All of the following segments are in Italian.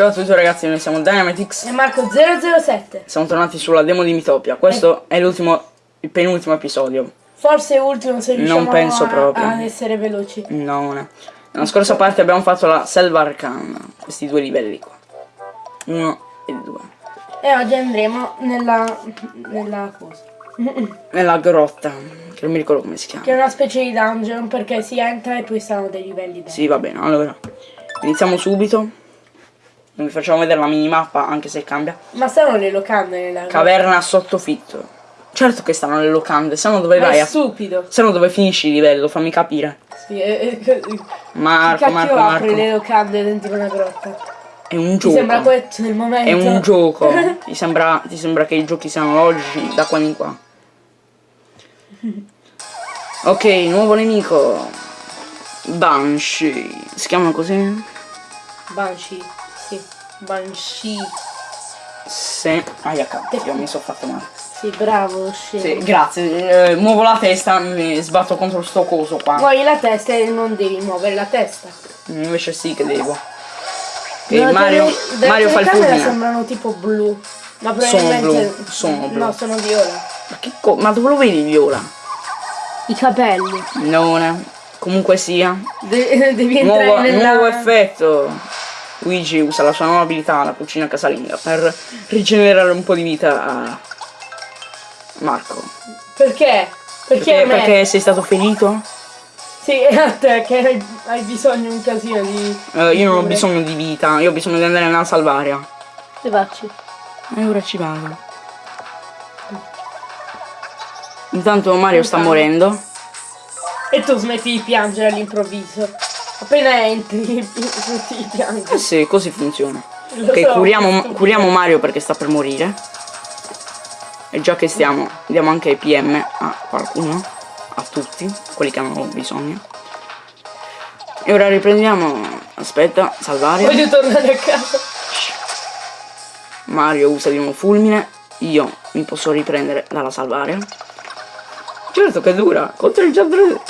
Ciao a tutti ragazzi, noi siamo Dynamitix. E Marco 007. Siamo tornati sulla demo di Mitopia. Questo è l'ultimo, il penultimo episodio. Forse ultimo se riusciamo Non penso a- proprio. ad essere veloci. No, non è. Nella scorsa parte abbiamo fatto la Selva Arcana. Questi due livelli qua. Uno e due. E oggi andremo nella. nella cosa. Nella grotta, che non mi ricordo come si chiama. Che è una specie di dungeon perché si entra e poi stanno dei livelli dentro. Sì, va bene, allora. Iniziamo subito. Non vi facciamo vedere la minimappa, anche se cambia. Ma stanno le locande nella Caverna sottofitto. Certo che stanno le locande, se no dove Ma vai è a... stupido. Se no dove finisci il livello, fammi capire. Sì, e, e, chi Marco, cacchio Marco, apre Marco. le locande dentro una grotta? È un gioco. sembra questo il momento. È un gioco. ti, sembra, ti sembra che i giochi siano logici da qua in qua. Ok, nuovo nemico. Banshee. Si chiamano così? Banshee. Sì. Banshee. Se. Aia cazzo, mi sono fatto male. Sì, bravo, scemo. Sì, grazie. Eh, muovo la testa, mi sbatto contro sto coso qua. Muovi la testa e non devi muovere la testa. Invece sì che devo. Ok, No, Mario, delle- Mario fa il fulmine. sembrano tipo blu. Ma Sono probabilmente. blu, sono blu. No, sono viola. Ma, che co- ma dove lo vedi viola? I capelli. Non è. Comunque sia. De- devi entrare Nuovo, nella. nuovo effetto. Luigi usa la sua nuova abilità, la cucina casalinga, per rigenerare un po' di vita a Marco. Perché? Perché, Perché, perché sei stato ferito? Sì, è a te che hai, bisogno un casino di. Eh, io non ho bisogno di vita, io ho bisogno di andare nella salvaria. Dove facci? E ora ci vado. Intanto Mario sta morendo. E tu smetti di piangere all'improvviso. Appena entri, smetti di piangere. Eh sì, così funziona. Lo Ok, so, curiamo, curiamo Mario perché sta per morire. E già che stiamo, diamo anche PM a qualcuno, a tutti, quelli che hanno bisogno. E ora riprendiamo. Aspetta, salvare. Voglio tornare a casa. Mario usa di nuovo fulmine. Io mi posso riprendere dalla salvaria. Certo che dura. Concentra-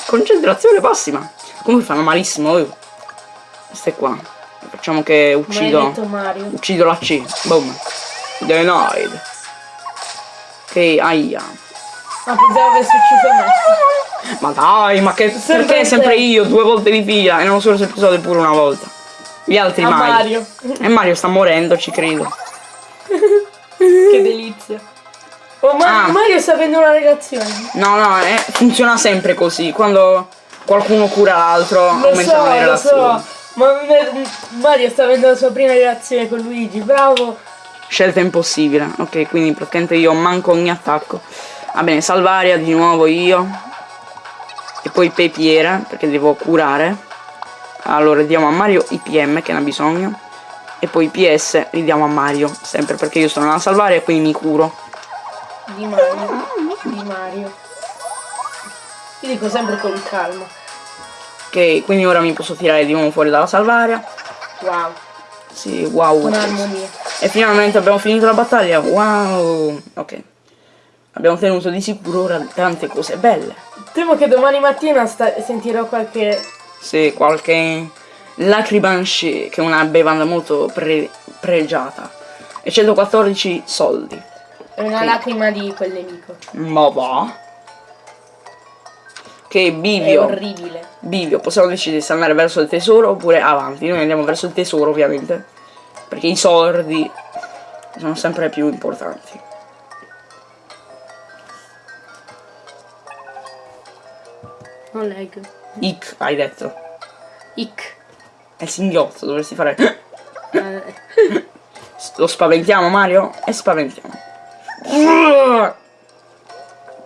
Concentrazione massima. Comunque fanno malissimo. Oh. Queste qua. Facciamo che uccido. Uccido la C. Boom. Denied. Ok, aia. Ma pensavo avessi ucciso me. Ma dai, ma che Sempre perché sempre io due volte di fila e non solo episodio pure una volta. Gli altri A mai. Mario. E Mario sta morendo, ci credo. che delizia. Oh, Ma- Ah. Mario sta avendo una relazione. No, no, eh, funziona sempre così. Quando qualcuno cura l'altro, Lo aumentano so, le lo relazioni. so. Ma Mario sta avendo la sua prima relazione con Luigi. Bravo. Scelta impossibile. Ok, quindi praticamente io manco ogni attacco. Va bene, salvaria di nuovo io. E poi pepiera, perché devo curare. Allora diamo a Mario IPM che ne ha bisogno. E poi PS ridiamo a Mario. Sempre perché io sono una salvaria e quindi mi curo. Di Mario. Di Mario. Io dico sempre con calma. Ok, quindi ora mi posso tirare di nuovo fuori dalla salvaria. Wow. Sì, wow. Con armonia. E finalmente abbiamo finito la battaglia. Wow. Ok. Abbiamo tenuto di sicuro ora tante cose belle. Temo che domani mattina sentirò qualche. Sì, qualche lacribanshi che è una bevanda molto pre- pregiata. E 114 soldi. una Sì. lacrima di quel nemico. Ma va. Che È bivio. orribile. Bivio, possiamo decidere se andare verso il tesoro oppure avanti. Noi andiamo verso il tesoro ovviamente. Perché i soldi sono sempre più importanti. Non leggo. Ic, hai detto. Ic. È il singhiozzo, dovresti fare. Eh, Lo spaventiamo Mario? E spaventiamo.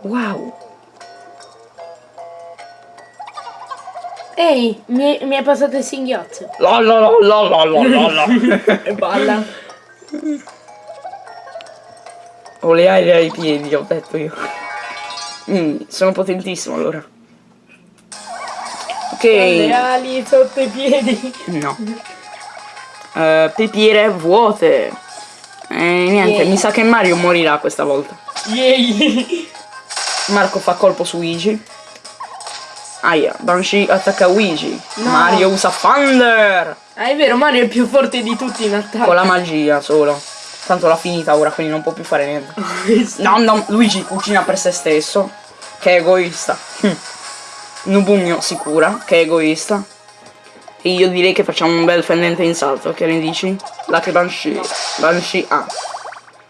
Wow. Ehi, mi, mi è passato il singhiozzo. La la la la la la la la. E balla. Ho le ali ai piedi, ho detto io. Mm, sono potentissimo allora. Ok. Le ali sotto i piedi. No. Eh, pepiere vuote. E niente, Yeah. mi sa che Mario morirà questa volta. Yay. Marco fa colpo su Luigi. Aia, Banshee attacca Luigi. Mario usa Thunder. Ah, è vero, Mario è più forte di tutti in attacco. Con la magia solo. Tanto l'ha finita ora, quindi non può più fare niente. No, no, Luigi cucina per se stesso. Che egoista. Hm. Nubugno si cura, che egoista. E io direi che facciamo un bel fendente in salto, che ne dici? Lacri Banshee. Banshee A.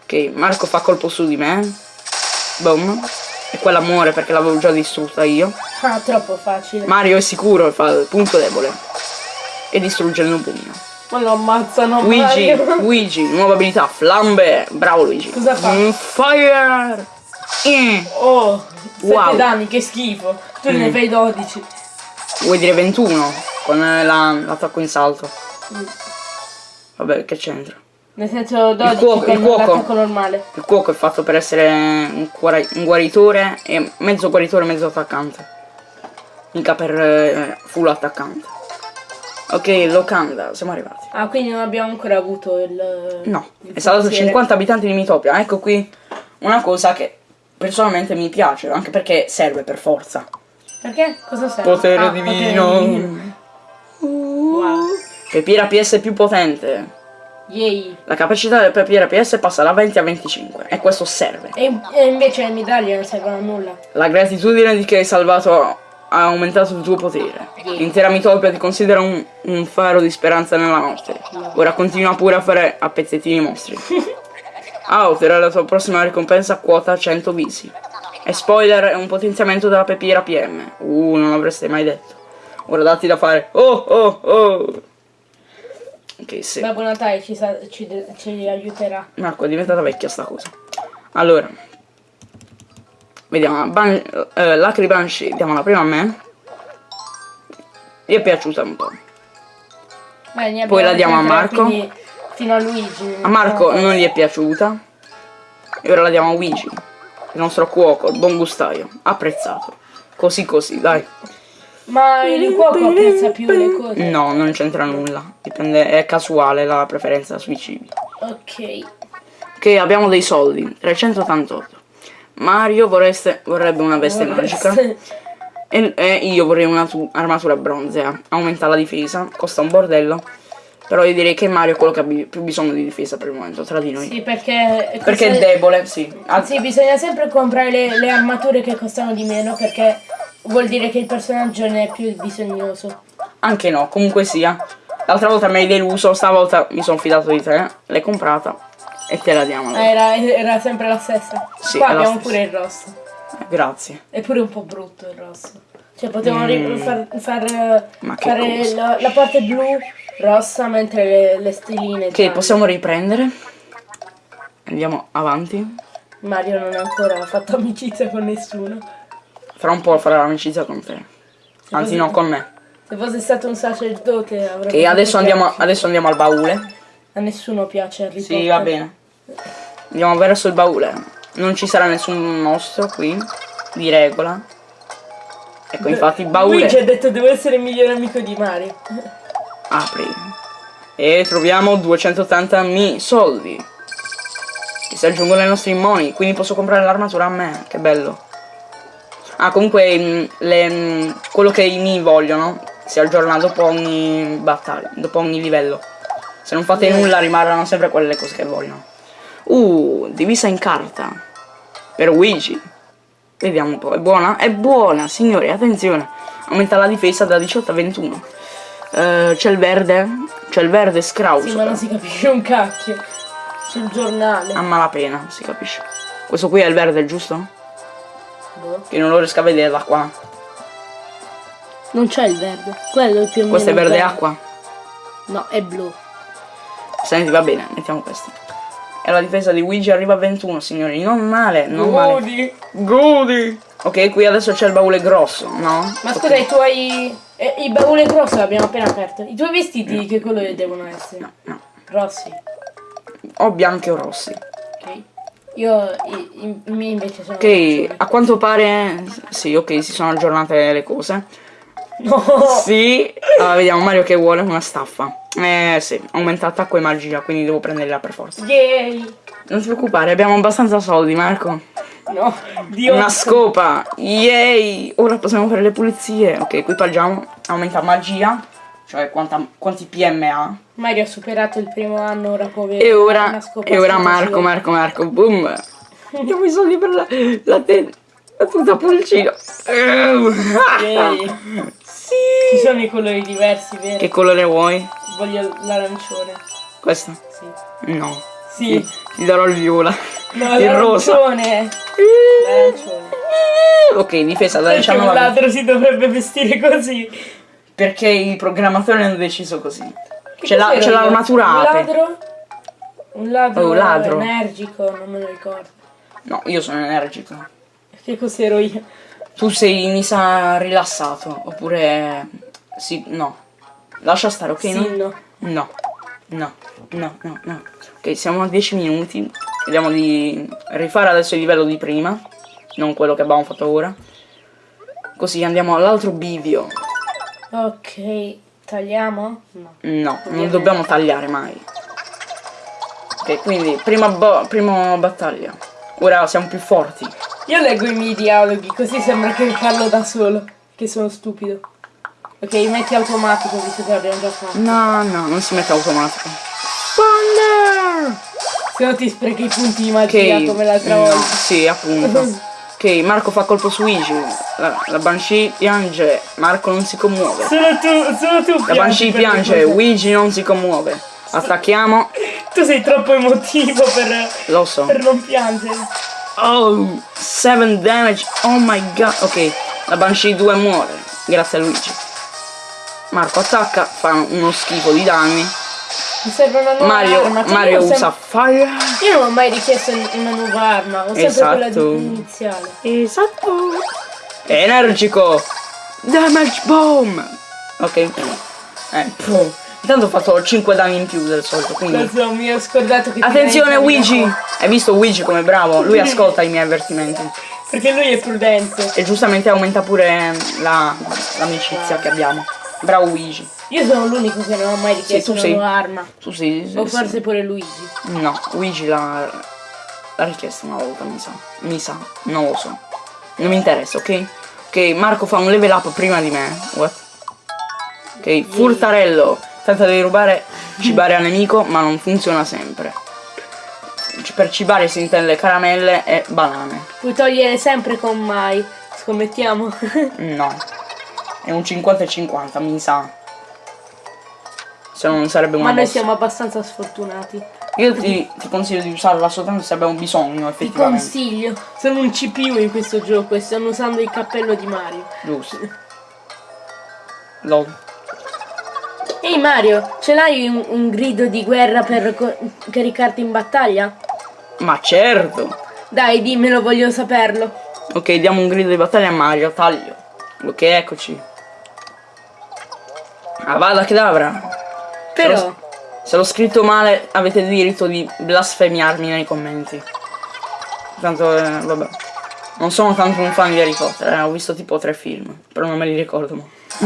Ok, Marco fa colpo su di me. Boom. E quella muore perché l'avevo già distrutta io. Ah, troppo facile. Mario è sicuro e fa il punto debole. E distrugge il nubugno. Ma lo ammazzano Luigi, Mario. Luigi, nuova abilità, flambe. Bravo Luigi. Cosa fa? Mm, fire! Eh. Oh, 7 Wow. danni, che schifo. Tu ne Mm. fai 12. Vuoi dire 21 con eh, la- l'attacco in salto? Vabbè, che c'entra? Nel senso 12 cuoco- il cuoco. normale. Il cuoco è fatto per essere un, un guaritore e mezzo guaritore mezzo attaccante. Mica per eh, full attaccante. Ok, locanda, siamo arrivati. Ah, quindi non abbiamo ancora avuto il... No, il è stato forziere. 50 abitanti di Mitopia. Ecco qui una cosa che personalmente mi piace, anche perché serve per forza. Perché? Cosa serve? Potere Ah, divino. potere divino. Wow. Pepira PS più potente. Yay. La capacità del Pepira PS passa da 20 a 25 e questo serve. E, e invece le medaglie non servono a nulla. La gratitudine di che hai salvato ha aumentato il tuo potere. L'intera Mitopia ti considera un, un faro di speranza nella notte. Ora continua pure a fare a pezzettini i mostri. Ah, otterrai la tua prossima ricompensa quota 100 visi. E spoiler, è un potenziamento della Pepira PM. Uh, non l'avreste mai detto. Ora datti da fare. Oh, oh, oh. Ok, sì. Babbo Natale ci, sa- ci, ci aiuterà. Marco, è diventata vecchia sta cosa. Allora. Vediamo. Ban eh, Lacri Banshee, diamola prima a me. Gli è piaciuta un po'. Beh, Poi la diamo a Marco. Fino a Luigi. A Marco non gli è piaciuta. E ora la diamo a Luigi. Il nostro cuoco, il buon gustaio. Apprezzato. Così così, dai. Ma il cuoco apprezza più le cose. No, non c'entra nulla. Dipende, è casuale la preferenza sui cibi. Ok. Ok, abbiamo dei soldi. 388. Mario vorreste, vorrebbe una veste magica. E, e io vorrei un'armatura bronzea. Aumenta la difesa, costa un bordello. Però io direi che Mario è quello che ha più bisogno di difesa per il momento, tra di noi. Sì, perché... Perché è debole, sì. Sì, bisogna sempre comprare le, le armature che costano di meno perché vuol dire che il personaggio ne è più bisognoso. Anche no, comunque sia. L'altra volta mi hai deluso, stavolta mi sono fidato di te. L'hai comprata e te la diamo. Ah, era, era sempre la stessa. Sì, Qua abbiamo pure il rosso. Eh, Grazie. È pure un po' brutto il rosso. Cioè potevano ri- far, far, eh, Mm. Che fare la, la parte blu rossa mentre le, le stelline Ok, gialle. possiamo riprendere. Andiamo avanti. Mario non ha ancora fatto amicizia con nessuno. Fra un po' farò amicizia con te. Anzi no, con me. Se fosse stato un sacerdote avrebbe Ok, adesso andiamo, adesso andiamo al baule. A nessuno piace Harry Sì, Potter. va bene. Andiamo verso il baule. Non ci sarà nessun mostro qui. Di regola. Ecco, infatti il baule. Luigi ha detto devo essere il migliore amico di Mario. Apri. E troviamo 280.000 soldi. Che si aggiungono ai nostri money. Quindi posso comprare l'armatura a me. Che bello. Ah, comunque mm, le, mm, quello che i mi vogliono si aggiorna dopo ogni battaglia, dopo ogni livello. Se non fate nulla rimarranno sempre quelle cose che vogliono. Uh, divisa in carta. Per Luigi. Vediamo un po'. È buona? È buona, signori, attenzione. Aumenta la difesa da 18 a 21. Eh, c'è il verde. C'è il verde scrauso. Sì, ma non si capisce un cacchio. Sul giornale. A malapena, si capisce. Questo qui è il verde, giusto? Boh. Che non lo riesco a vedere da qua. Non c'è il verde. Quello è il più Questo è verde quello. acqua. No, è blu. Senti, va bene, mettiamo questo. E la difesa di Luigi arriva a 21, signori. Non male, non male. Godi. Godi. Ok, qui adesso c'è il baule grosso, no? Ma scusa, i tuoi... eh, il baule grosso l'abbiamo appena aperto. I tuoi vestiti che colore devono essere? No, no. Rossi. O bianchi o rossi. Ok. Io i, i, i miei invece sono Ok, a quanto pare... Sì, ok, si sono aggiornate le cose. No. Sì, allora, vediamo Mario che vuole una staffa. Eh sì, aumenta attacco e magia, quindi devo prenderla per forza. Yay. Non ti preoccupare, abbiamo abbastanza soldi, Marco. No, di Una scopa! Yay! Ora possiamo fare le pulizie. Ok, equipaggiamo. Aumenta magia. Cioè quanta- quanti PM ha. Mario ha superato il primo anno, ora può avere E ora, una scopa e ora Marco, Marco, Marco, boom! Diamo i soldi per la, la, te- la tuta pulcino. Yay. sì! Ci sono i colori diversi, vero? Che colore vuoi? Voglio l'arancione. Questo? Sì. No. Sì. Ti darò il viola. No, il rosa. l'arancione. Ok, difesa da Perché un 19. ladro si dovrebbe vestire così? Perché i programmatori hanno deciso così. C'è, la- l'armatura Un ape. ladro? Un ladro, Oh, ladro. energico, non me lo ricordo. No, io sono energico. Che cos'ero io? Tu sei, mi sa, rilassato. Oppure... Sì, no. Lascia stare, ok? Sì, no? no. No. No, no, no, no. Ok, siamo a 10 minuti. Vediamo di rifare adesso il livello di prima. Non quello che abbiamo fatto ora. Così andiamo all'altro bivio. Ok, tagliamo? No. No, non Ovviamente. dobbiamo tagliare mai. Ok, quindi prima, bo- prima battaglia. Ora siamo più forti. Io leggo i miei dialoghi, così sembra che parlo da solo. Che sono stupido. Ok, metti automatico, visto che l'abbiamo già fatto. No, no, non si mette automatico. Thunder! Se no ti sprechi i punti di magia Ok, come l'altra no, volta. sì, appunto. Ok, Marco fa colpo su Luigi. La, la Banshee piange, Marco non si commuove. Solo tu, solo tu La Banshee piange. Luigi non si commuove. Attacchiamo, Tu sei troppo emotivo per, lo so. per non piangere. Oh, 7 damage, oh my god. Ok, la Banshee 2 muore, grazie a Luigi. Marco attacca, fa uno schifo di danni. Mi serve una nuova Mario, arma. Cioè, Mario usa fire. io non ho mai richiesto una nuova arma, ho sempre quella Esatto. di- iniziale. Esatto. Energico. Damage bomb. Ok. Eh, pum. Intanto ho fatto 5 danni in più del solito, quindi... Lo mi ho scordato che Attenzione Luigi! Hai visto Luigi come bravo? Lui ascolta i miei avvertimenti. Perché lui è prudente. E giustamente aumenta pure la- l'amicizia che abbiamo. Bravo Luigi. Io sono l'unico che non ho mai richiesto tu una sei. nuova arma. Tu sì, sì, O sì. forse pure Luigi. No, Luigi l'ha l'ha richiesto una volta, mi sa. Mi sa, non lo so. Non mi interessa, ok? Ok, Marco fa un level up prima di me. What? Ok, furtarello. Tenta di rubare, cibare al nemico, ma non funziona sempre. Per cibare si intende le caramelle e banane. Puoi togliere sempre con mai. Scommettiamo. No. È un 50 e 50, mi sa. Se no non sarebbe una Ma noi boss. siamo abbastanza sfortunati. Io ti, ti consiglio di usarla soltanto se abbiamo bisogno, Ti effettivamente. consiglio. Sono un CPU in questo gioco e stanno usando il cappello di Mario. Giusto. Lol. Ehi Mario, ce l'hai un, un grido di guerra per caricarti in battaglia? Ma certo! Dai, dimmelo, voglio saperlo. Ok, diamo un grido di battaglia a Mario, taglio. Ok, eccoci. Avada Kedavra. Però, Se l'ho scritto male avete il diritto di blasfemiarmi nei commenti. Tanto, eh, vabbè. Non sono tanto un fan di Harry Potter, eh, ho visto tipo tre film, però non me li ricordo.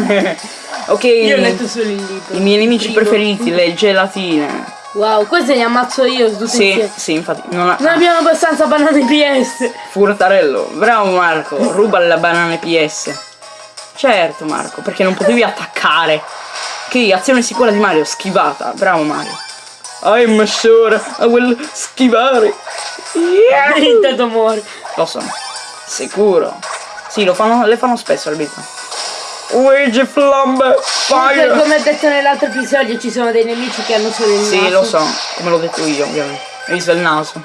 ok, io ho letto solo il libro. i miei nemici Primo. preferiti, le gelatine. Wow, queste li ammazzo io tutti Sì, insieme. sì, infatti. Non ha... Non abbiamo abbastanza banane PS. Furtarello, bravo Marco, ruba la banana PS. Certo Marco, perché non potevi attaccare. Che azione sicura di Mario, schivata, bravo Mario. I'm sure I will schivare. Yeah. Intanto muore. Lo so, sicuro. Sì, lo fanno, le fanno spesso al vita. Luigi Flambe, fire! come ho detto nell'altro episodio, ci sono dei nemici che hanno solo il Sì, naso. lo so, come l'ho detto io, ovviamente. Hai visto il naso?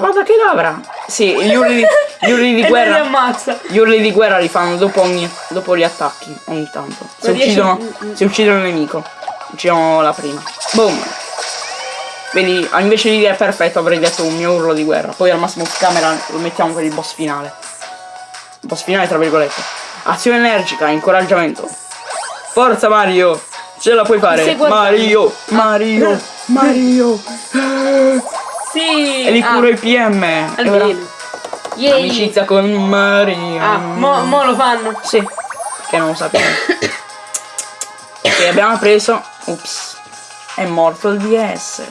Che lavra! Sì, gli urli di, gli urli di non li guerra. ammazza. Gli urli di guerra li fanno dopo, ogni, dopo gli attacchi, ogni tanto. Se uccidono, se uccidono il nemico, uccidono la prima. Boom! Vedi, ah, invece di dire perfetto avrei detto un mio urlo di guerra. Poi al massimo camera lo mettiamo per il boss finale. Boss finale tra virgolette. Azione energica, incoraggiamento. Forza Mario! Ce la puoi fare! Mario! Mario! Mario! Sì. E li ah, curo i PM! Almeno. Amicizia con Mario! Ah, mo, mo lo fanno. Sì, che non lo sappiamo. ok, abbiamo preso. Ups. È morto il DS.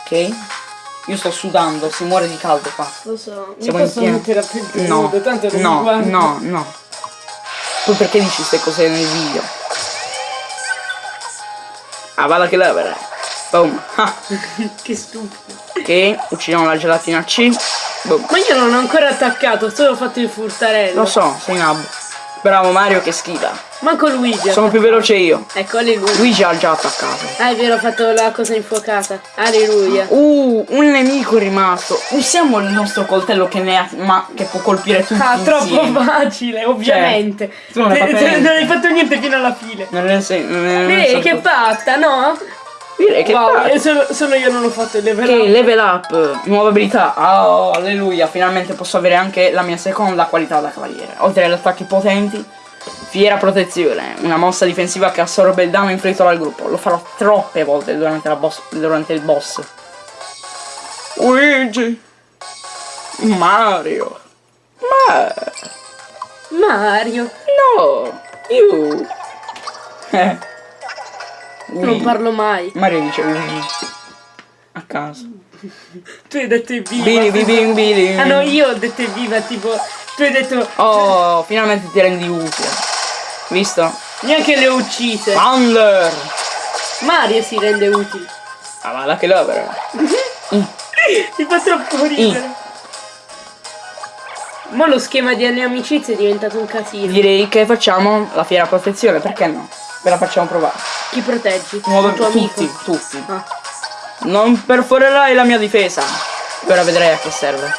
Ok. Io sto sudando, si muore di caldo qua. Lo so, mi Siamo in posso mettere a No, nudo, tanto non mi no, no, no. Tu perché dici queste cose nel video? Ah, vada che levere. Boom. Ah, che stupido. ok, uccidiamo la gelatina C. Boom. Ma io non ho ancora attaccato, ho solo fatto il furtarello. Lo so, sei nabbo. Bravo Mario che schiva. Manco Luigi. ha Sono più veloce io. Ecco, alleluia. Luigi ha già attaccato. Ah, è vero, ho fatto la cosa infuocata. Alleluia. Uh, un nemico è rimasto. Usiamo il nostro coltello che ne ha, ma che può colpire tutti Ah, troppo insieme. facile, ovviamente. tu non hai fatto Te- te- niente. fino alla fine. Non ne sei, non so che patta, no? Direi che wow, e solo, solo io non ho fatto il level Ok, up. level up, nuova abilità. Oh, alleluia, finalmente posso avere anche la mia seconda qualità da cavaliere. Oltre agli attacchi potenti, fiera protezione, una mossa difensiva che assorbe il danno inflitto dal gruppo. Lo farò troppe volte durante, la boss, durante il boss. Luigi. Mario. Ma Mario, no, you. Eh. non parlo mai. Mario dice Luigi. A caso. Tu hai detto evviva. Bili bili bili. Ah no, io ho detto evviva, tipo, tu hai detto Oh, finalmente ti rendi utile. Visto? neanche le ho uccise. Thunder! Mario si rende utile. Ah, ma la che l'opera. Mi fa troppo ridere. Ma lo schema delle amicizie è diventato un casino. Direi che facciamo la fiera protezione, perché no? Ve la facciamo provare. Chi proteggi? Nuove Il tuo amico? tutti, tutti. Ah. Non perforerai la mia difesa. Ora vedrai a che serve.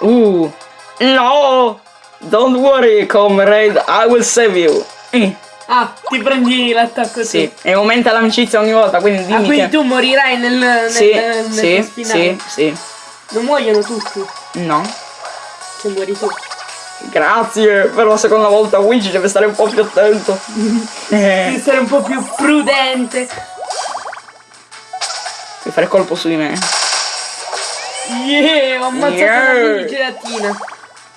Uh! No! Don't worry, comrade, I will save you. Eh, Ah, ti prendi l'attacco sì, tu. e aumenta l'amicizia ogni volta, quindi dimmi Ah, quindi che... tu morirai nel, nel, Sì, nel sì, boss finale. sì, sì. Non muoiono tutti No. se muori tu. Grazie, per la seconda volta Luigi deve stare un po' più attento. Devi Eh, essere un po' più prudente. devi fare colpo su di me. Yeah, ho ammazzato Yeah. la mini gelatina.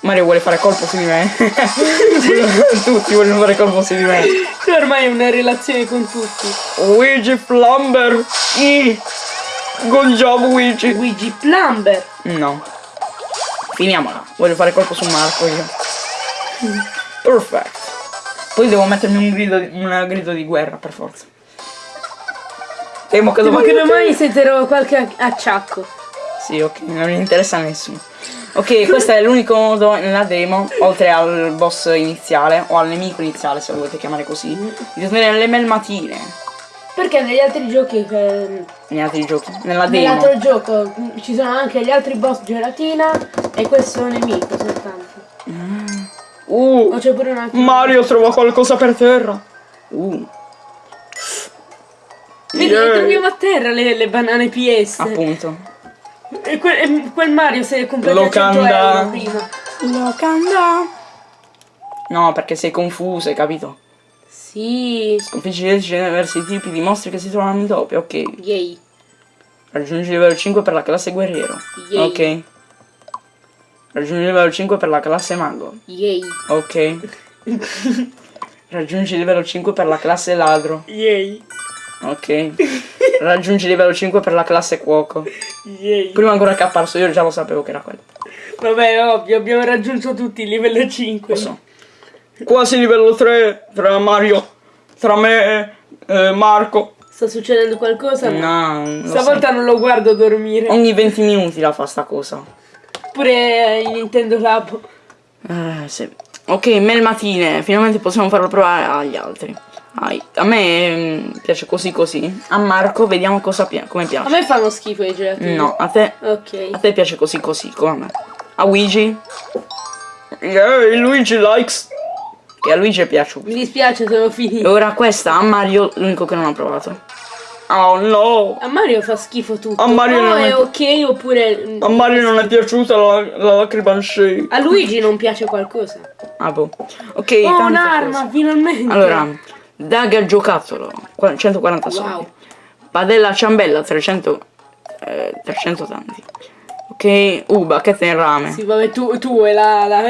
Mario vuole fare colpo su di me. Tutti vogliono fare colpo su di me. Tu ormai hai una relazione con tutti. Luigi Flamber. I. Good job Luigi. Luigi Plumber. No. Finiamola. Voglio fare colpo su Marco io. Perfect. Poi devo mettermi un grido di, un grido di guerra per forza. Temo che domani... che domani sentirò qualche ac- acciacco. Sì, ok, non interessa a nessuno. Ok, questo è l'unico modo nella demo, oltre al boss iniziale, o al nemico iniziale se lo volete chiamare così, di ottenere le melmatine Perché negli altri giochi, eh, negli altri giochi. Nella demo. nell'altro gioco mm, ci sono anche gli altri boss gelatina e questo nemico soltanto. Uh, O c'è pure un altro. Mario trova qualcosa per terra. Uh. Vedi, Yeah. troviamo a terra le, le banane PS. Appunto. E quel, e quel Mario si è comprato a 100 Locanda. euro prima. Locanda. No, perché sei confuso, hai capito? Sì. Sconfiggi diversi tipi di mostri che si trovano in doppio, ok. Yay. Raggiungi il livello 5 per la classe guerriero. Yay. Ok. Raggiungi il livello 5 per la classe mago. Yay. Ok. Raggiungi il livello 5 per la classe ladro. Yay. Ok. Raggiungi il livello 5 per la classe cuoco. Yay. Prima ancora che è apparso io già lo sapevo che era quello. Vabbè, ovvio, abbiamo raggiunto tutti il livello 5. Lo so. Quasi livello 3 tra Mario, tra me e eh, Marco. Sta succedendo qualcosa? No, Stavolta non lo guardo dormire. so. Ogni 20 minuti la fa sta cosa. Pure in Nintendo Lab. Eh, sì. Ok, melmatine, finalmente possiamo farlo provare agli altri. Ai- A me mm, piace così così. A Marco vediamo cosa pia- come A piace. me fanno schifo i gelatini. No, a te, a Ok. te piace così così, come a me. A Luigi? Yeah, Luigi likes. Che a Luigi è piaciuto. Mi dispiace, sono E finito. ora questa a Mario, l'unico che non ha provato. Oh no! A Mario fa schifo tutto. A Mario no, non è è- ok oppure. A Mario non è piaciuta la, la lacrima shake. A Luigi non piace qualcosa. Ah boh. Ok, Oh, un'arma, finalmente. Allora, daga giocattolo, qua- 140 soldi. Wow. Padella ciambella, 300, eh, 300 tanti. Ok, uh, bacchetta in rame. Sì, vabbè, tu, tu e la. la...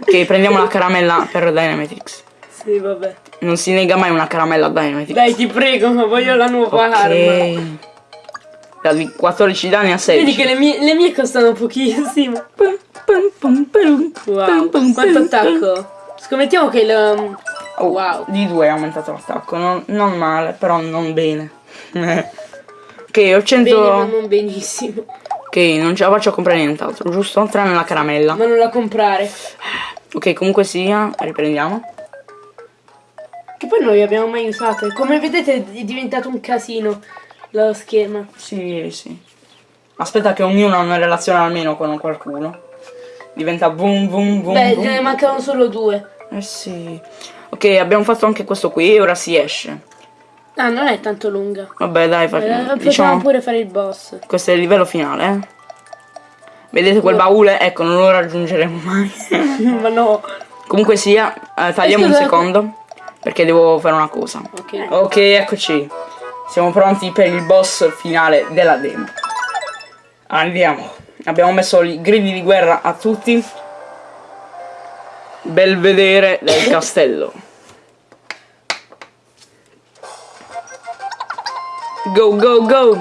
Ok, prendiamo la caramella per Dynamitics. sì, vabbè. Non si nega mai una caramella a Dynamitics. Dai, ti prego, ma voglio la nuova arma. Ok. Da di 14 danni a 16. Vedi che le mie, le mie costano pochissimo. Wow, quanto attacco. Scommettiamo che il... Oh, Wow. Di 2 è aumentato l'attacco. Non, non male, però non bene. ok, ho 100. Bene, ma non benissimo. Ok, non ce la faccio a comprare nient'altro, giusto? Tranne la caramella. Ma non la comprare. Ok, comunque sia, riprendiamo. Che poi non li abbiamo mai usate. Come vedete è diventato un casino lo schema. Sì, sì. Aspetta che ognuno ha una relazione almeno con qualcuno. Diventa boom boom boom. Beh, boom. ne mancano solo due. Eh sì. Ok, abbiamo fatto anche questo qui e ora si esce. Ah, non è tanto lunga. Vabbè, dai, Eh, facciamo. Possiamo Diciamo, pure fare il boss. questo è il livello finale, eh. Vedete quel baule? Ecco, non lo raggiungeremo mai. ma no. Comunque sia, eh, tagliamo un Scusa, secondo. Perché devo fare una cosa. Ok. Ok, eccoci. Siamo pronti per il boss finale della demo. Andiamo. Abbiamo messo i gridi di guerra a tutti. Belvedere del castello. Go, go, go!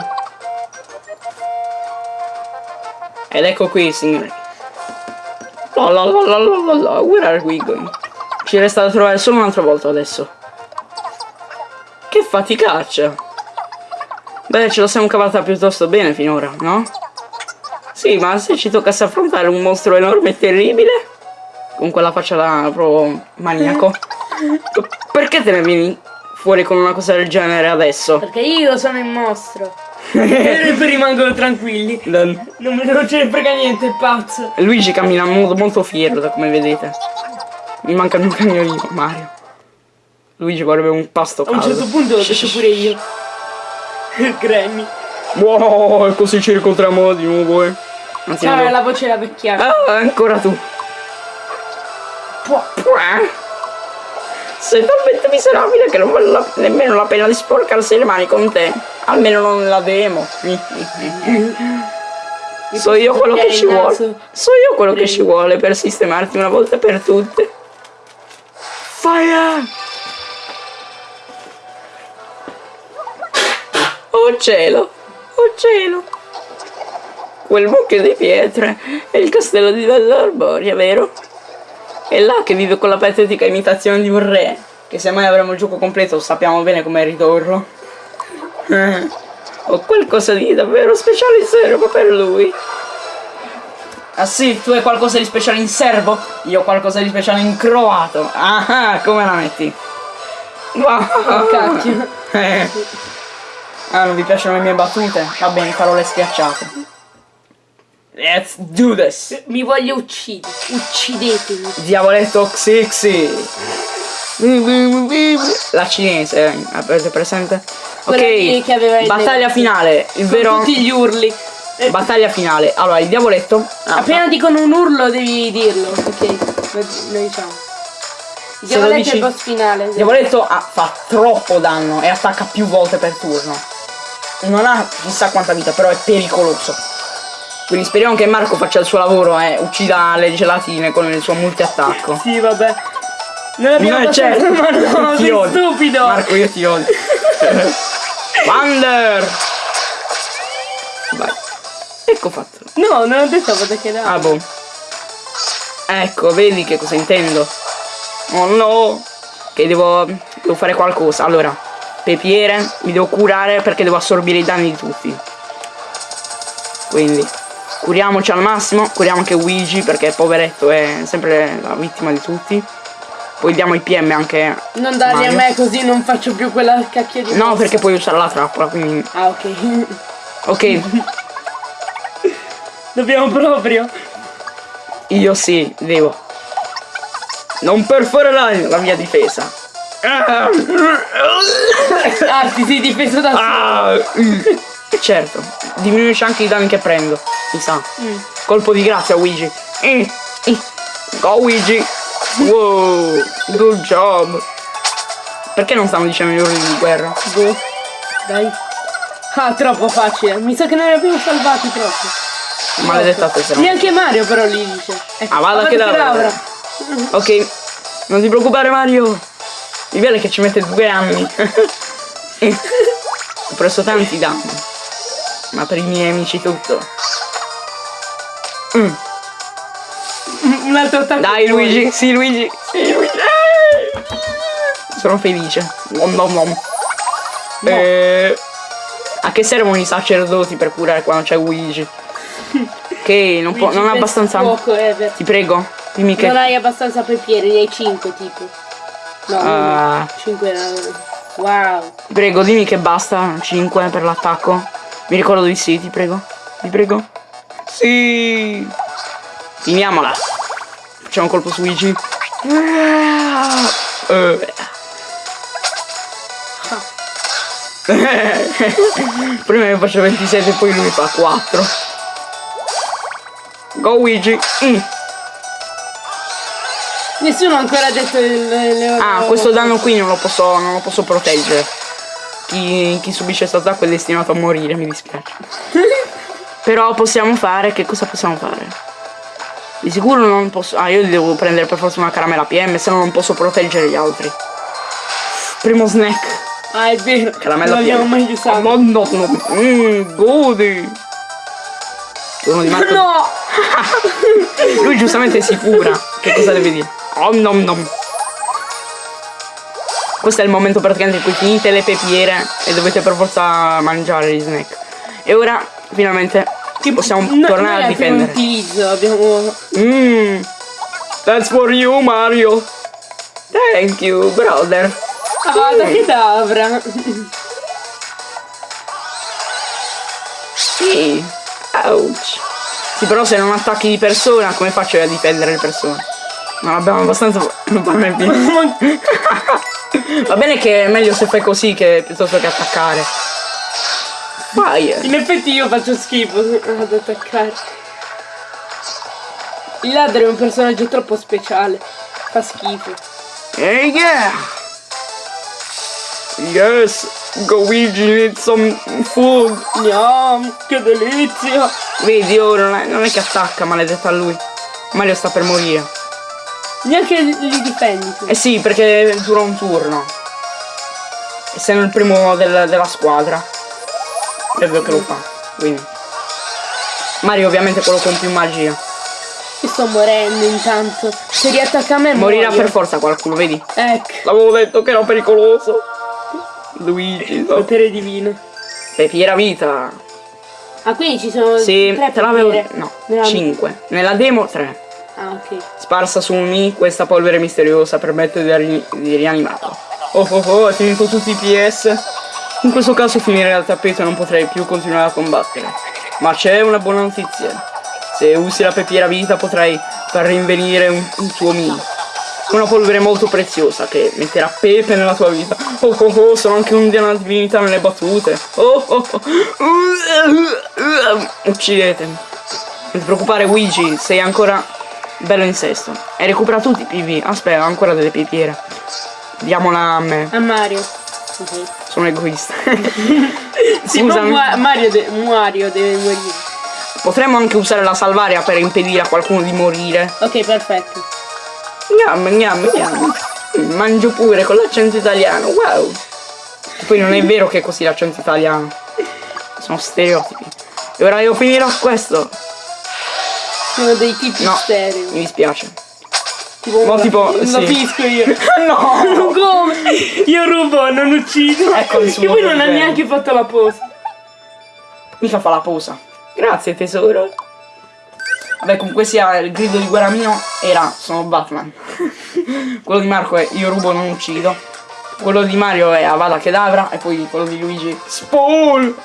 Ed ecco qui, signori. La la la la la where are we going? Ci resta da trovare solo un'altra volta adesso. Che faticaccia! Beh, ce la siamo cavata piuttosto bene finora, no? Sì, ma se ci toccasse affrontare un mostro enorme e terribile, con quella faccia da proprio maniaco, perché te ne vieni fuori con una cosa del genere adesso? Perché io sono il mostro. e poi rimangono tranquilli. Non, non ce ne frega niente, è pazzo. Luigi cammina in modo molto fiero, da come vedete. Mi manca il mio cagnolino, Mario. Luigi vorrebbe un pasto A un caldo. certo punto l'ho detto pure io. Granny. Wow, e così ci incontriamo di nuovo, eh. Anzi, Ciao, la voce era vecchiata. Ah, ancora tu. Puah. Sei talmente miserabile che non vale la- nemmeno la pena di sporcarsi le mani con te. Almeno non la demo. so io quello che ci vuole. So io quello che ci vuole per sistemarti una volta per tutte. Fire! Oh cielo! Oh cielo! Quel mucchio di pietre è il castello di Dell'Arboria, vero? È là che vive con la patetica imitazione di un re. Che se mai avremo il gioco completo sappiamo bene come ridurlo. Eh, ho qualcosa di davvero speciale in serbo per lui. Ah sì, tu hai qualcosa di speciale in serbo? Io ho qualcosa di speciale in croato. Ah, come la metti? Wow. Oh, cacchio. Eh. Ah, non vi piacciono le mie battute? Va bene, parole schiacciate. Let's do this! Mi voglio uccidere. Uccidetemi. Diavoletto Xixi! La cinese, eh, avete presente? Ok, che aveva il battaglia finale, il vero... tutti gli urli. Battaglia finale, allora il diavoletto... ah, Appena dicono un urlo devi dirlo. Ok. Lo, diciamo. Il diavoletto è dici- il boss finale. Il diavoletto ha- fa troppo danno e attacca più volte per turno. Non ha chissà quanta vita, però è pericoloso. Quindi speriamo che Marco faccia il suo lavoro e uccida le gelatine con il suo multi-attacco. Sì, vabbè. Non abbiamo No, certo. Ma no, sei odio. stupido. Marco, io ti odio. Wander! Vai. Ecco fatto. No, non ho detto vado che Ah, boh. Ecco, vedi che cosa intendo. Oh no! Che devo, devo fare qualcosa. Allora, pepiere, mi devo curare perché devo assorbire i danni di tutti. Quindi, curiamoci al massimo. Curiamo anche Luigi perché poveretto è sempre la vittima di tutti. Poi diamo i PM anche. Non darli Mario. a me così non faccio più quella cacchio di No, mossa. perché puoi usare la trappola, quindi. Ah, ok. Ok, Dobbiamo proprio. io sì, devo. Non perforerai la mia difesa. Ah, Ah, ti sei difeso da solo. ah, mm. certo, diminuisce anche i danni che prendo. Mi sa. Mm. Colpo di grazia, Luigi. Mm, mm. Go, Luigi. Wow, good job. Perché non stanno dicendo gli urli di guerra? Boh. Dai. Ah, troppo facile. Mi sa che noi li abbiamo salvati troppo. Maledetta tesera. Neanche Mario però li dice. Ecco, Ah, vada che Kedavra. Ok, non ti preoccupare Mario. Bello è che ci mette due anni. Ho preso tanti danni. Ma per i miei amici tutto. Mm. Un altro attacco. Dai. Luigi, sì Luigi, sì Luigi. Eh! Sono felice. Nom nom nom. Eh, a che servono i sacerdoti per curare quando c'è Luigi? Che non, può, non ha abbastanza. Fuoco, Ever. Ti prego, dimmi che. Non hai abbastanza pepiere, ne hai 5 tipo. No, Ah. 5 erano. Wow. Prego, dimmi che basta 5 per l'attacco. Mi ricordo di sì, ti prego. Ti prego. Sì. Finiamola. Facciamo un colpo su Luigi. Eh. Prima ne faccio 27 e poi lui fa 4. Go Luigi. Mm. Nessuno ha ancora detto il, le Ah, questo danno qui non lo posso, non lo posso proteggere. Chi, chi subisce questo attacco è destinato a morire, mi dispiace. Però possiamo fare, che cosa possiamo fare? Di sicuro non posso... Ah, io devo prendere per forza una caramella PM, se no non posso proteggere gli altri. Primo snack. Ah, è vero. Caramella non PM. mai usato. No, no, no. Mmm, godi. Turno di Marco. No! Lui giustamente si cura. Che cosa deve dire? Oh, nom nom. Questo è il momento praticamente in cui finite le pepiere e dovete per forza mangiare gli snack. E ora finalmente possiamo No, tornare a difendere. utilizzo, abbiamo... Mmm. That's for you, Mario. Thank you, brother. Ah, da che davra. Sì. Ouch. Sì, però se non attacchi di persona, come faccio io a difendere le persone? Non abbiamo abbastanza. Non va bene. Va bene che è meglio se fai così che piuttosto che attaccare. Fire. In effetti io faccio schifo ad attaccare. Il ladro è un personaggio troppo speciale. Fa schifo. Hey yeah! Yes! Luigi needs some food! Yum, che delizia! Vedi ora non è, non è che attacca maledetta a lui. Mario sta per morire. Neanche li difendi tu. Eh sì, perché dura un turno. Essendo il primo del- della squadra. È ovvio che lo fa. Quindi. Mario ovviamente quello con più magia. Io sto morendo intanto. Se riattacca a me Morirà muoio. per forza qualcuno, vedi? Ecco, L'avevo detto che era pericoloso. Luigi, no. potere divino. Pepiera vita. Ah, quindi ci sono Sì, tre te l'avevo. No, Nella- 5. Nella demo 3. Ah, ok. Sparsa su Mi, questa polvere misteriosa permette di, ri- di rianimarlo. Oh oh oh, è finito tutti i PS. In questo caso finire al tappeto e non potrei più continuare a combattere. Ma c'è una buona notizia. Se usi la pepiera vita potrai far rinvenire un, un tuo Mi. Una polvere molto preziosa che metterà pepe nella tua vita. Oh oh oh, sono anche un una divinità nelle battute. Oh oh oh. Uccidetemi. Non ti preoccupare Luigi, sei ancora bello in sesto. Hai recuperato tutti i PV. Aspetta, ho ancora delle pepiere. Diamola a me. A Mario. Ok. Sono egoista. Sì, Scusami. Mua- Mario, de- Mario deve morire. Potremmo anche usare la salvaria per impedire a qualcuno di morire. Ok, perfetto. Gnam, gnam, gnam. Mangio pure con l'accento italiano. Wow. Poi non è vero che è così l'accento italiano. Sono stereotipi. E ora devo finire questo. Sono dei tipi No. stereo. Mi dispiace. Tipo, la- tipo, sì. finisco io. no! Come? Io rubo, non uccido. Ecco il suo Che poi non ha neanche fatto la posa. Mica fa la posa. Grazie tesoro. Vabbè, comunque sia il grido di guerra mio era sono Batman. quello di Marco è io rubo non uccido. Quello di Mario è Avada Kedavra e poi quello di Luigi Spawn.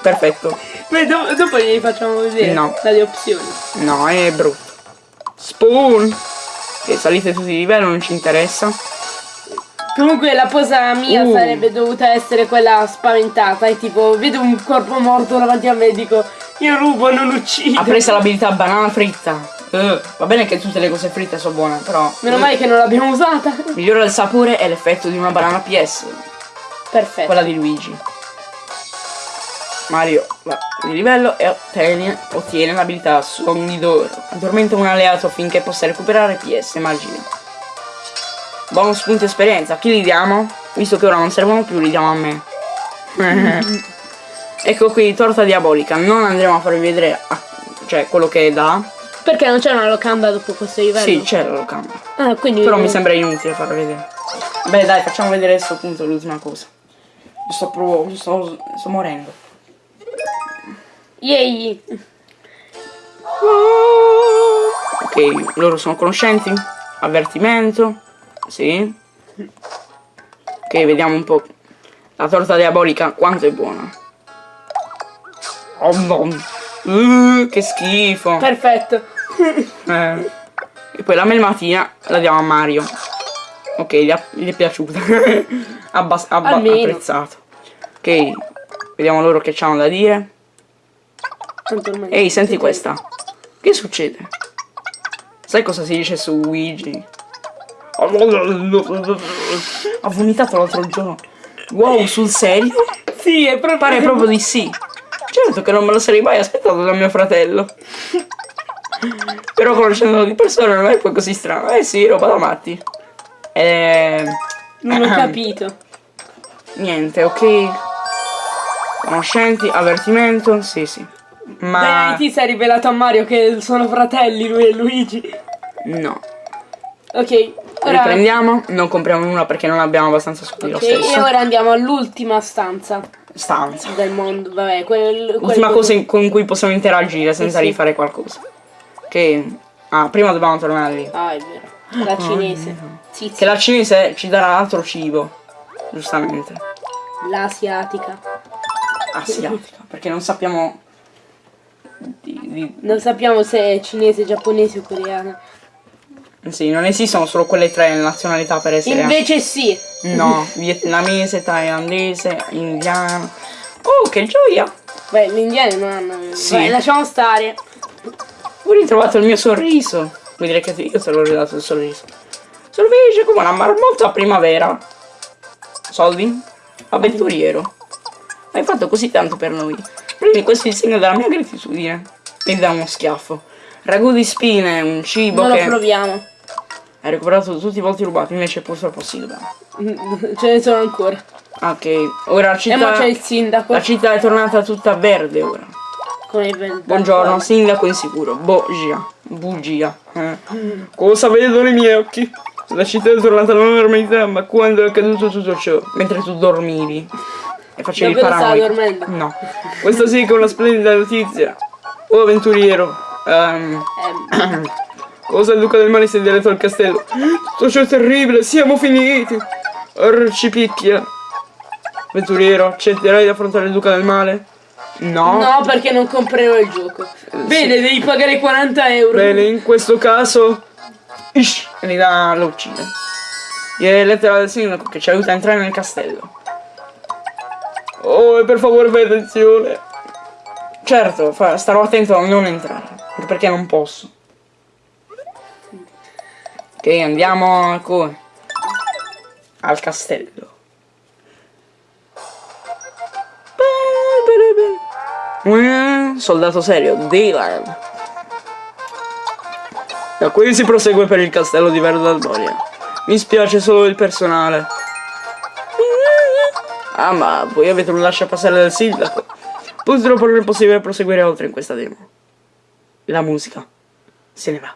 Perfetto. Beh, do- dopo gli facciamo vedere No. dalle opzioni. No, è brutto. Spawn. Che salite tutti di livello, non ci interessa. Comunque la posa mia Uh. sarebbe dovuta essere quella spaventata. E tipo, vedo un corpo morto davanti a me e dico, io rubo, non uccido. Ha preso l'abilità banana fritta. Eh, va bene che tutte le cose fritte sono buone, però. Meno male che non l'abbiamo usata. Migliora il sapore e l'effetto di una banana PS. Perfetto. quella di Luigi. Mario va di livello e ottiene, ottiene l'abilità Sogni d'oro. Addormenta un alleato finché possa recuperare PS magia. Bonus punti esperienza, a chi li diamo? Visto che ora non servono più, li diamo a me. Ecco qui, torta diabolica. Non andremo a farvi vedere ah, cioè, quello che dà. Perché non c'è una locanda dopo questo livello? Sì, c'è la locanda. Ah, quindi... Però mi sembra inutile farla vedere. Beh dai, facciamo vedere adesso appunto l'ultima cosa. Sto proprio. sto, sto morendo. Yay! Ok, loro sono conoscenti. Avvertimento. Sì. Ok, vediamo un po'. La torta diabolica quanto è buona. Oh no. Uh, che schifo. Perfetto. Eh. E poi la melmatina la diamo a Mario. Ok, gli, è- gli è piaciuta. Abbas- abba- Almeno. apprezzato. Ok, vediamo loro che c'hanno da dire. Ehi, senti questa. Che succede? Sai cosa si dice su Luigi? Ha vomitato l'altro giorno. Wow, sul serio? Sì, è proprio... Pare proprio di sì. Certo che non me lo sarei mai aspettato da mio fratello. Però conoscendolo di persona non è poi così strano. Eh sì, roba da matti. Eh, Non ho capito. niente, ok. Conoscenti, avvertimento, sì sì. Ma Dai, ti sei rivelato a Mario che sono fratelli lui e Luigi. no. Ok, ora... Riprendiamo, non compriamo nulla perché non abbiamo abbastanza soldi Ok, lo e stesso. ora andiamo all'ultima stanza Stanza. del mondo. Vabbè, quel... L'ultima cosa in- con cui possiamo interagire senza sì. rifare qualcosa. Che. Ah, prima dobbiamo tornare lì. Ah, è vero. La cinese. Sì, sì. Che la cinese ci darà altro cibo. Giustamente. L'asiatica. Asiatica. Perché non sappiamo. Non sappiamo se è cinese, giapponese o coreana. Sì, non esistono solo quelle tre nazionalità per essere. Invece sì. No, vietnamese, thailandese, indiano. Oh, che gioia! Beh, gli indiani non hanno... Sì. Vabbè, lasciamo stare. Ho ritrovato il mio sorriso. Vuoi dire che io te l'ho ridato il sorriso? Sorvege come una marmotta a primavera. Soldi? Avventuriero. Hai fatto così tanto per noi. Prendi questo in segno della mia gratitudine. E dà uno schiaffo. Ragù di spine, un cibo Non lo che proviamo. hai recuperato tutti i volti rubati, invece purtroppo sì, dobbiamo. Ce ne sono ancora. Ok, ora la E ma città. c'è il sindaco. La città è tornata tutta verde ora. Come il Buongiorno, sindaco insicuro. Bugia. Bugia. Eh. Cosa vedono i miei occhi? La città è tornata alla normalità, ma quando è accaduto tutto ciò? Mentre tu dormivi. E facevi Davvero stava paranoico. dormendo? No. Questa sì che è una splendida notizia. Oh avventuriero. Ehm, cosa il duca del male si è diretto al castello? Tutto ciò è terribile, siamo finiti. Orcipicchia. Avventuriero, accetterai di affrontare il duca del male? No. no, perché non comprerò il gioco. Bene, devi pagare 40 euro. Bene, in questo caso. Ish, e li dà, lo uccide. Gli è lettera del sindaco che ci aiuta a entrare nel castello. Oh, per favore fai attenzione. Certo, starò attento a non entrare. Perché non posso. Ok, andiamo a come? Al castello. Eh, Soldato serio, Dylan. Da qui si prosegue per il castello di Verdaldoria. Mi spiace solo il personale. Ah, ma voi avete un lasciapassare del sindaco. Purtroppo non è possibile proseguire oltre in questa demo. La musica se ne va.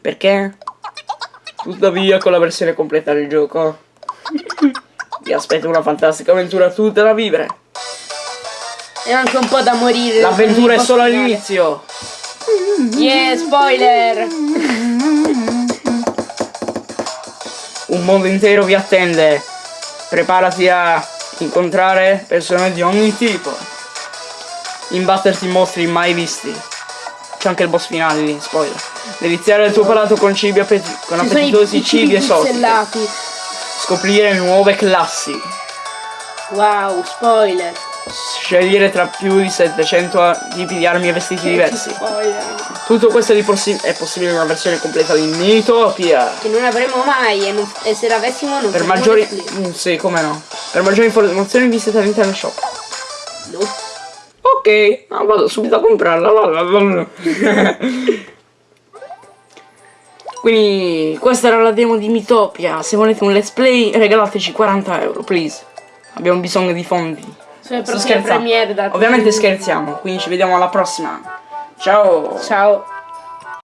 Perché? Tuttavia, con la versione completa del gioco, vi aspetta una fantastica avventura tutta da vivere. E anche un po' da morire. L'avventura è solo all'inizio. Yeah, spoiler. Un mondo intero vi attende. Preparati a incontrare persone di ogni tipo. Imbatterti in mostri mai visti. C'è anche il boss finale lì, spoiler. Deliziare il tuo palato con cibi appeti- con appetitosi cibi esotici. pixellati. Scoprire nuove classi. Wow, spoiler. Scegliere tra più di 700 a- tipi di armi e vestiti diversi. Spoiler. Tutto questo è, possi- è possibile in una versione completa di Mitopia. Che non avremo mai e, non- e se l'avessimo non Per maggiori... Mm, sì, come no. Per maggiori informazioni visita l'internet shop. No. Ok, ah, vado subito a comprarla. Quindi questa era la demo di Mitopia. Se volete un let's play regalateci 40 euro, please. Abbiamo bisogno di fondi. Prossime scherzando. premiere da Ovviamente scherziamo, quindi ci vediamo alla prossima. Ciao! Ciao.